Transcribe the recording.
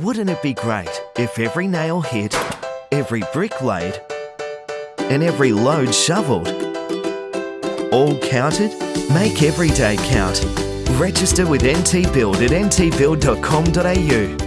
Wouldn't it be great if every nail hit, every brick laid, and every load shovelled all counted? Make every day count. Register with NT Build at ntbuild.com.au.